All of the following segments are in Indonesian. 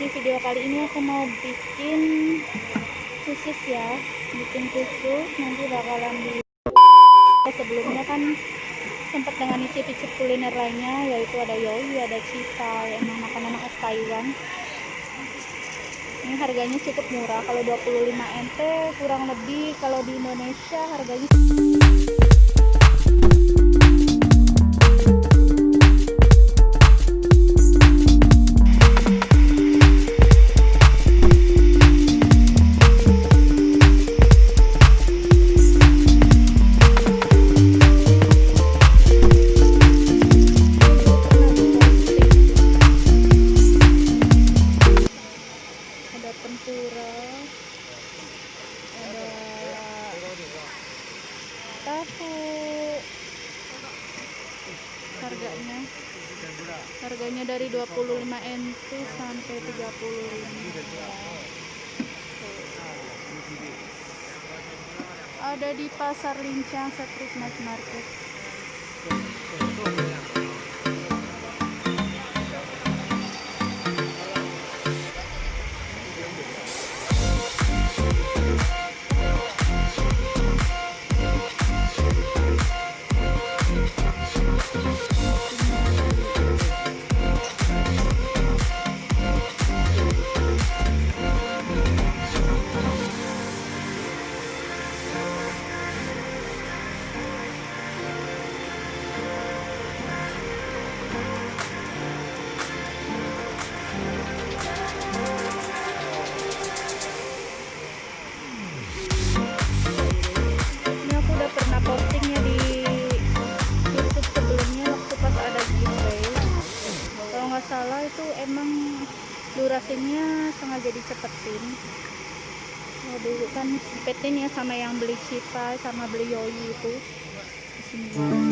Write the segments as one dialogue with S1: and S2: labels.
S1: di video kali ini aku mau bikin khusus ya bikin khusus. Nanti bakalan di sebelumnya kan sempat dengan icip-icip kuliner lainnya yaitu ada yoi ada cita emang makanan khas Taiwan. Ini harganya cukup murah. Kalau 25 nt kurang lebih kalau di Indonesia harganya Sampai 35 ada di pasar lincang street night market kan PT-nya sama yang beli Cipa sama beli Yoi itu. Ini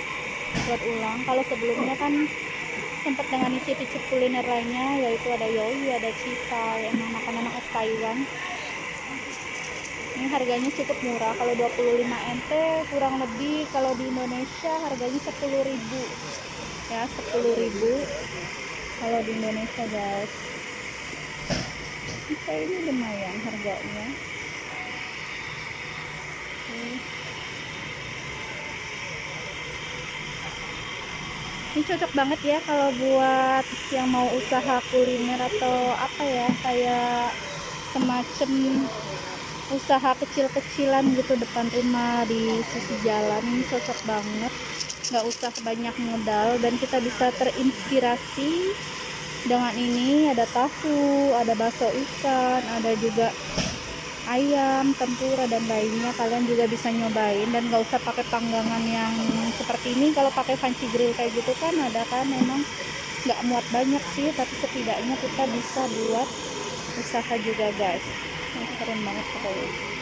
S1: di upload ulang. Kalau sebelumnya kan sempat dengan icip-icip kuliner lainnya yaitu ada yoi ada cita emang makanan khas Taiwan. Ini harganya cukup murah. Kalau 25 nt kurang lebih kalau di Indonesia harganya 10.000 ya 10.000 kalau di Indonesia guys. Ini lumayan harganya. Ini cocok banget ya kalau buat yang mau usaha kuliner atau apa ya kayak semacam usaha kecil-kecilan gitu depan rumah di sisi jalan. Ini cocok banget. Nggak usah banyak modal dan kita bisa terinspirasi dengan ini. Ada tahu ada bakso ikan ada juga ayam tempura dan lainnya. Kalian juga bisa nyobain dan nggak usah pakai panggangan yang seperti ini. Kalau pakai panci grill kayak gitu kan ada kan memang nggak muat banyak sih tapi setidaknya kita bisa buat usaha juga guys. Keren banget pokoknya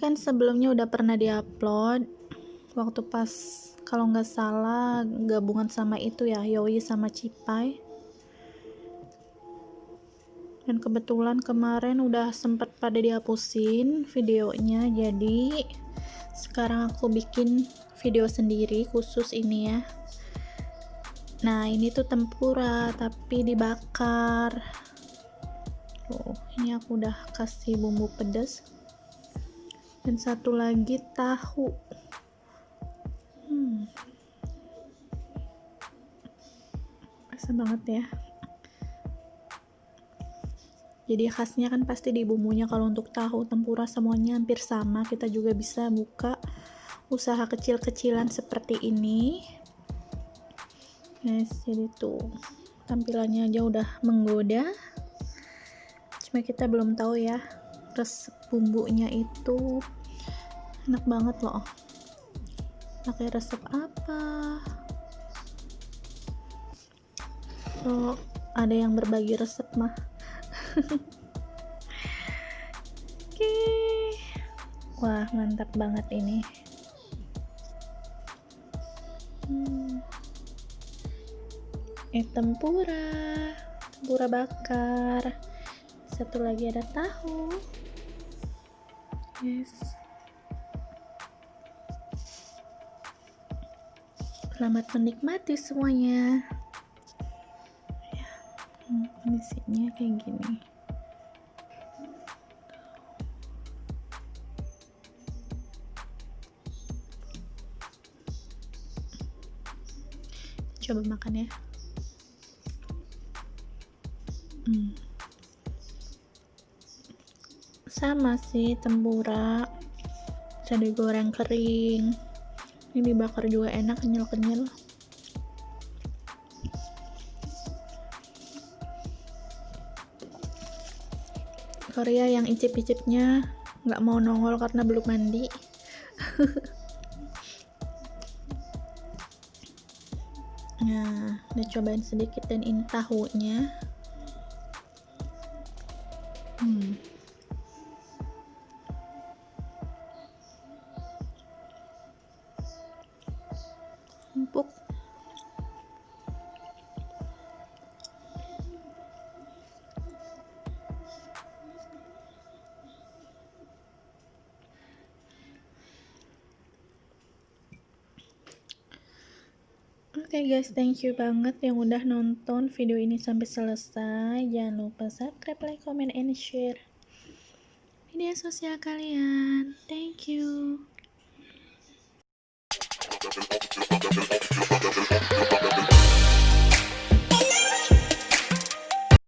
S2: kan sebelumnya udah pernah diupload. Waktu pas kalau nggak salah gabungan sama itu ya Yoi sama Cipai. Dan kebetulan kemarin udah sempet pada dihapusin videonya jadi sekarang aku bikin video sendiri khusus ini ya. Nah ini tuh tempura tapi dibakar. Tuh ini aku udah kasih bumbu pedas dan satu lagi tahu. Hmm. rasa banget ya. Jadi khasnya kan pasti di bumbunya. Kalau untuk tahu tempura semuanya hampir sama. Kita juga bisa buka usaha kecil-kecilan seperti ini. Guys jadi tuh tampilannya aja udah menggoda. Cuma kita belum tahu ya resep bumbunya itu enak banget loh pakai resep apa oh ada yang berbagi resep mah Oke. Okay. Wah, mantap banget ini. Hmm. Eh, tempura. Tempura bakar. Satu lagi ada tahu. Yes. Selamat menikmati semuanya. Kondisinya kayak gini. Coba makan ya sama sih tempura bisa digoreng kering. Ini dibakar juga enak kenyal-kenyal. Korea yang icip-icipnya nggak mau nongol karena belum mandi. Nah udah cobain sedikit dan ini tahunya. Hmm. Oke okay guys, thank you banget yang udah nonton video ini sampai selesai. Jangan lupa subscribe, like, comment, and share media sosial kalian. Thank you.